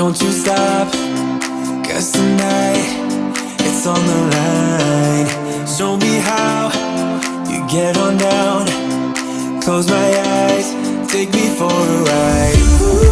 Don't you stop, cause tonight it's on the line. Show me how you get on down. Close my eyes, take me for a ride.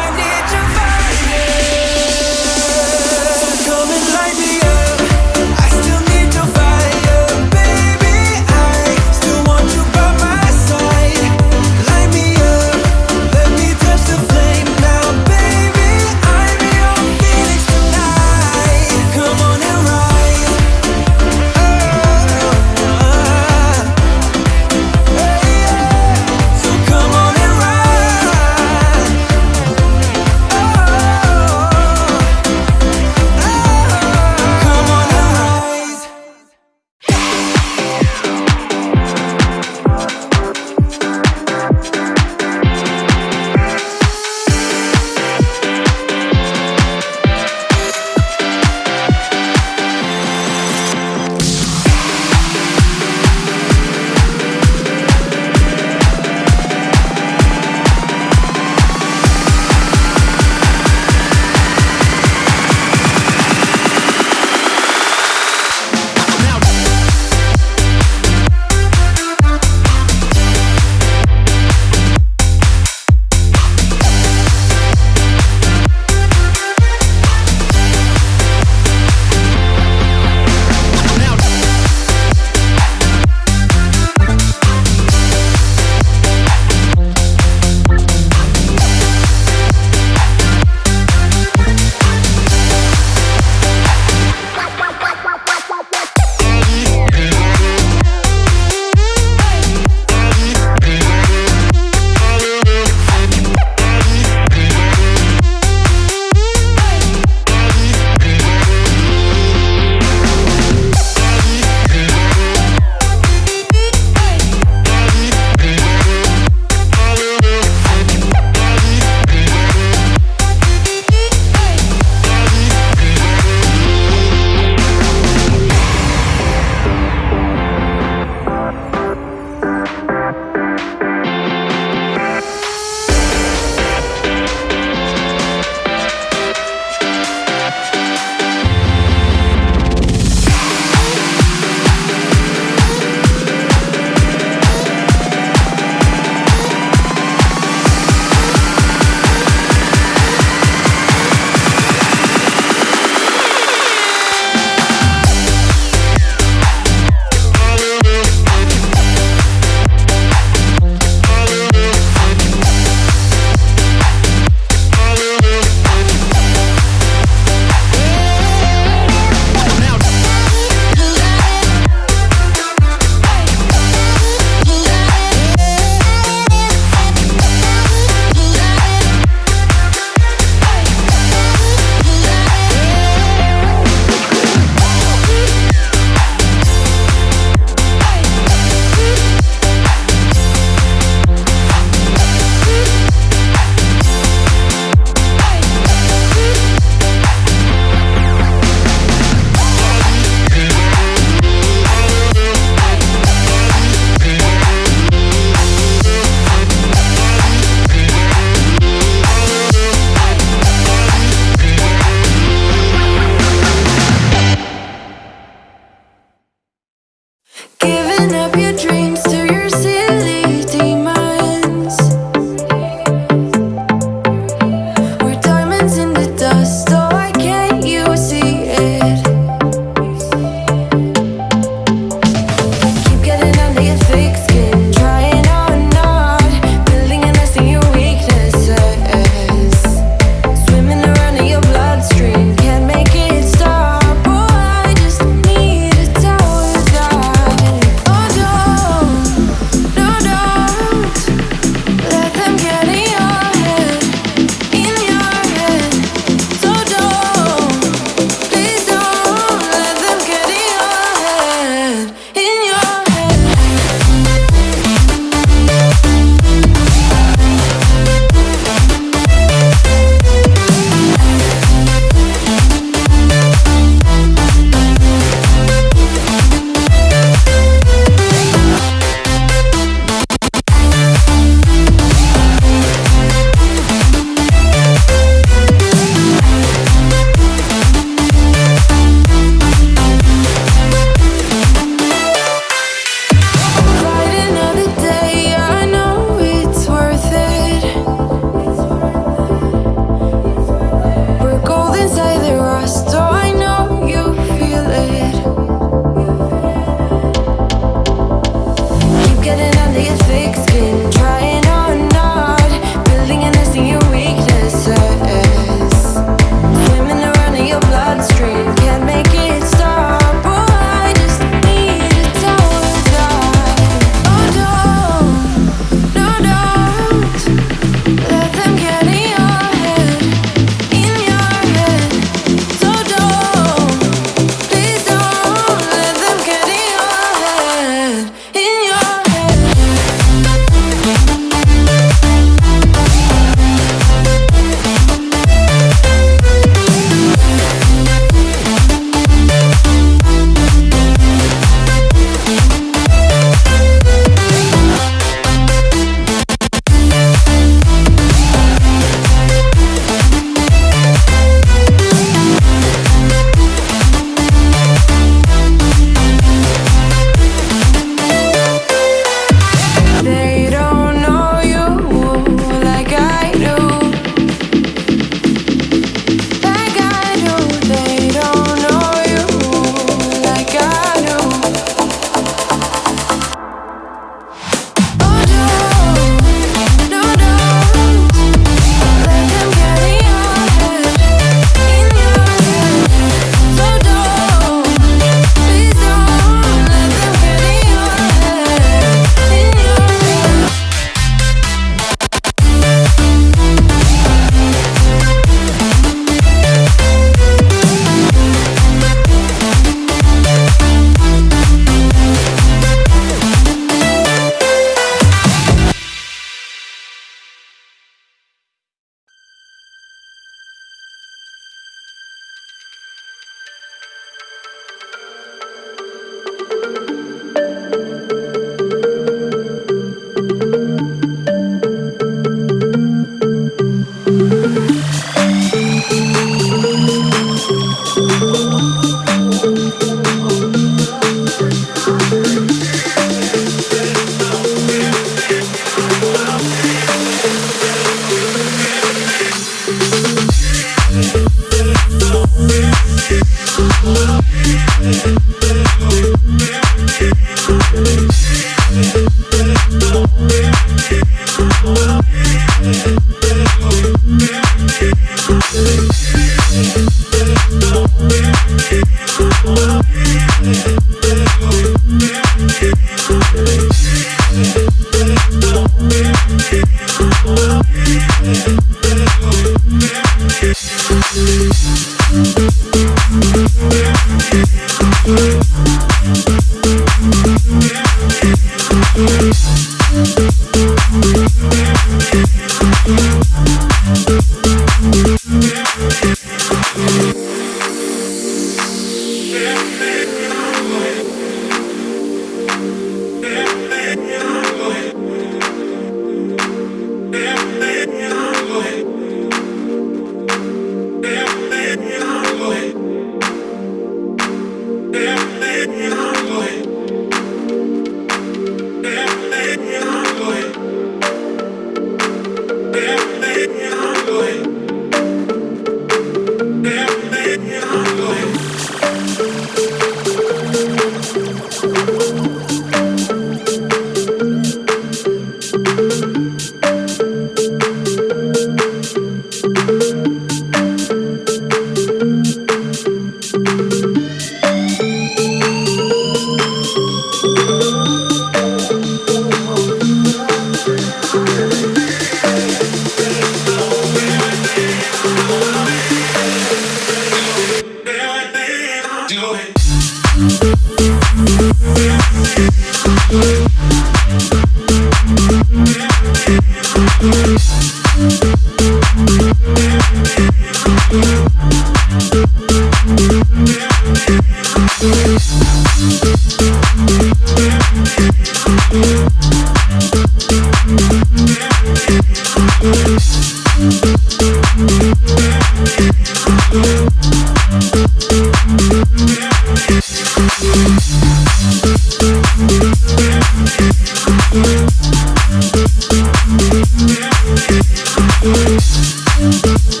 Thank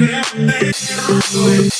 Thank you.